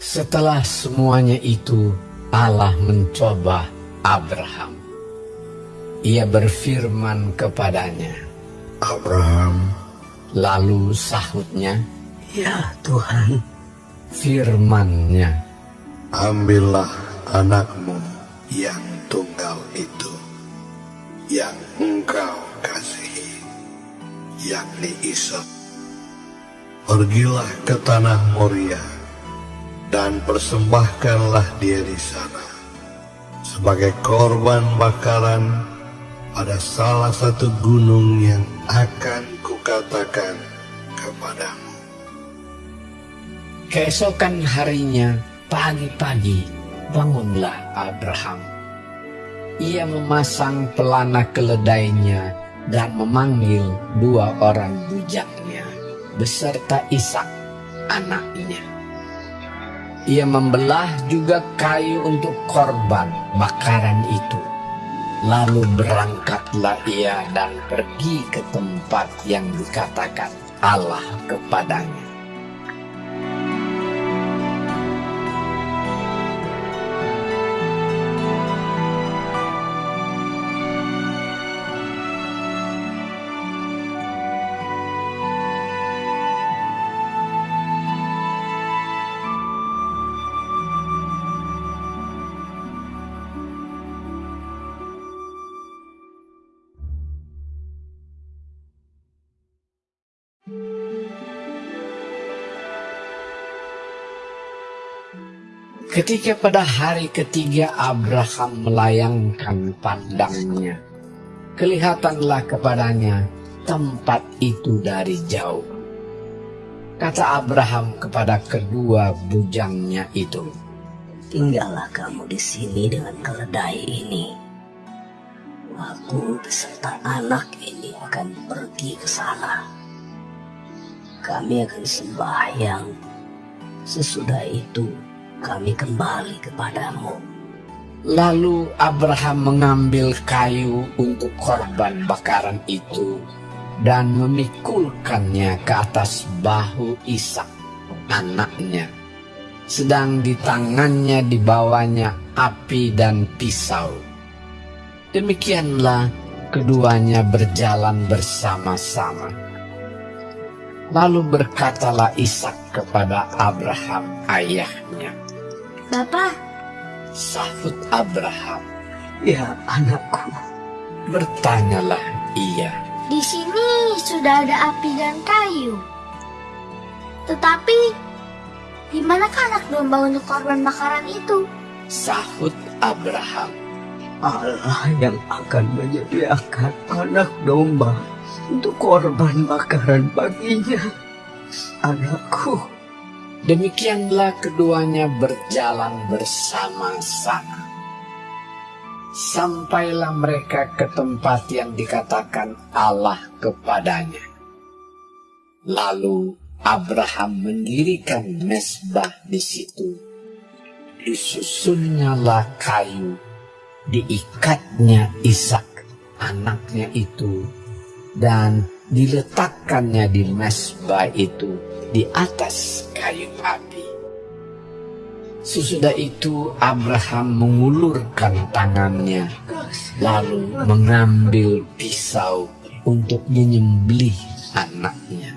Setelah semuanya itu, Allah mencoba Abraham. Ia berfirman kepadanya, Abraham, lalu sahutnya, Ya Tuhan, firmannya, ambillah anakmu yang tunggal itu, yang engkau kasihi, yakni Ishak. Pergilah ke tanah Moria dan persembahkanlah dia di sana sebagai korban bakaran pada salah satu gunung yang akan kukatakan kepadamu. Keesokan harinya, pagi-pagi, bangunlah Abraham. Ia memasang pelana keledainya dan memanggil dua orang bujaknya beserta Ishak anaknya. Ia membelah juga kayu untuk korban bakaran itu. Lalu berangkatlah ia dan pergi ke tempat yang dikatakan Allah kepadanya. Ketika pada hari ketiga Abraham melayangkan pandangnya, kelihatanlah kepadanya tempat itu dari jauh. Kata Abraham kepada kedua bujangnya itu, tinggallah kamu di sini dengan keledai ini. Aku beserta anak ini akan pergi ke sana. Kami akan sembahyang. Sesudah itu kami kembali kepadamu. Lalu Abraham mengambil kayu untuk korban bakaran itu dan memikulkannya ke atas bahu Ishak anaknya. Sedang di tangannya dibawanya api dan pisau. Demikianlah keduanya berjalan bersama-sama. Lalu berkatalah Ishak kepada Abraham ayahnya. Bapak, Sahut Abraham. Ya anakku, Bertanyalah ia. di sini sudah ada api dan kayu. Tetapi, di manakah anak domba untuk korban bakaran itu? Sahut Abraham. Allah yang akan menyediakan anak domba untuk korban bakaran baginya. Anakku, Demikianlah keduanya berjalan bersama-sama. Sampailah mereka ke tempat yang dikatakan Allah kepadanya. Lalu Abraham mendirikan mesbah di situ. Disusunnyalah kayu, diikatnya Ishak anaknya itu, dan diletakkannya di mesbah itu di atas kayu api. Sesudah itu Abraham mengulurkan tangannya lalu mengambil pisau untuk menyembelih anaknya.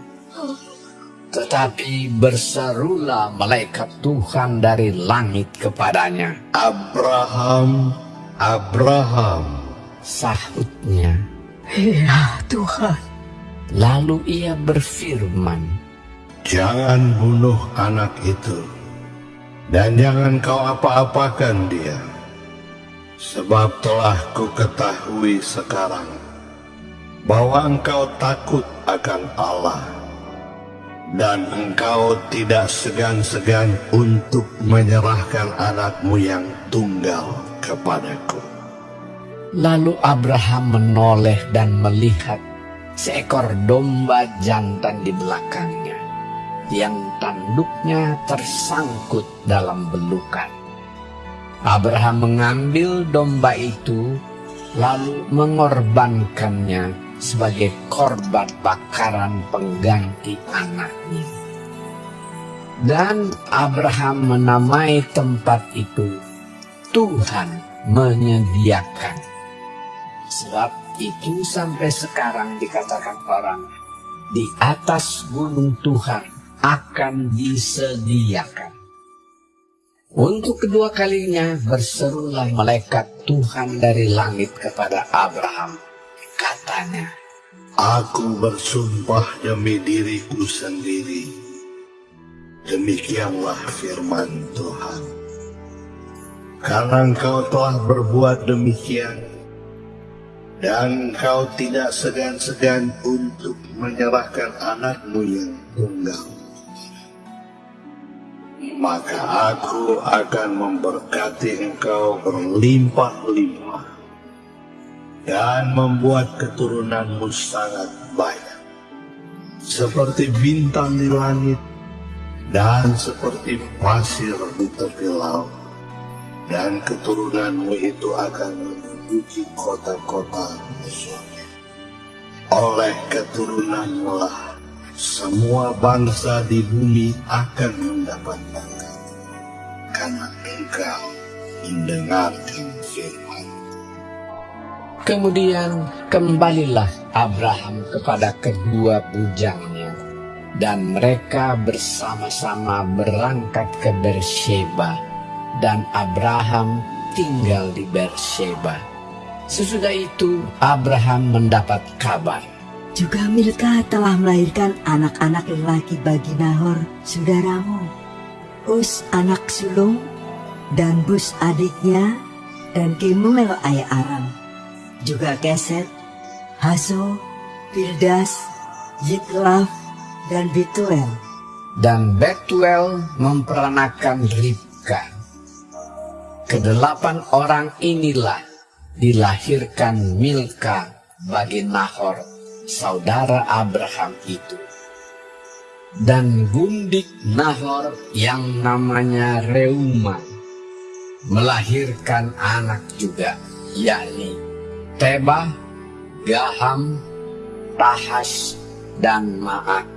Tetapi berserulah malaikat Tuhan dari langit kepadanya. Abraham, Abraham, Sahutnya. ya Tuhan, Lalu ia berfirman, jangan bunuh anak itu, dan jangan kau apa-apakan dia, sebab telah ku ketahui sekarang bahwa engkau takut akan Allah, dan engkau tidak segan-segan untuk menyerahkan anakmu yang tunggal kepadaku. Lalu Abraham menoleh dan melihat seekor domba jantan di belakangnya, yang tanduknya tersangkut dalam belukan. Abraham mengambil domba itu, lalu mengorbankannya sebagai korban bakaran pengganti anaknya. Dan Abraham menamai tempat itu Tuhan menyediakan. Sebab itu sampai sekarang dikatakan orang di atas gunung Tuhan akan disediakan. Untuk kedua kalinya berserulah malaikat Tuhan dari langit kepada Abraham. Katanya, Aku bersumpah demi diriku sendiri. Demikianlah firman Tuhan. Karena engkau telah berbuat demikian, dan engkau tidak segan-segan untuk menyerahkan anakmu yang tunggal. Maka aku akan memberkati engkau berlimpah-limpah dan membuat keturunanmu sangat banyak. Seperti bintang di langit dan seperti pasir di tepi laut. Dan keturunanmu itu akan menduduki kota-kota musuhnya. Oleh keturunanmu lah semua bangsa di bumi akan mendapat Karena engkau mendengarkan firman Kemudian kembalilah Abraham kepada kedua bujangnya dan mereka bersama-sama berangkat ke Bersheba dan Abraham tinggal di Bersheba. Sesudah itu Abraham mendapat kabar Juga Milka telah melahirkan anak-anak lelaki bagi Nahor, saudaramu. Us anak sulung, dan Bus adiknya, dan Kemuel ayah Aram. Juga Keset, Haso, Pildas, Yitlaf, dan Bituel. dan Betuel memperanakan Ribka. Kedelapan orang inilah dilahirkan Milka bagi Nahor, saudara Abraham itu. Dan gundik Nahor yang namanya Reuma melahirkan anak juga, yakni Tebah, Gaham, Tahas, dan Maak.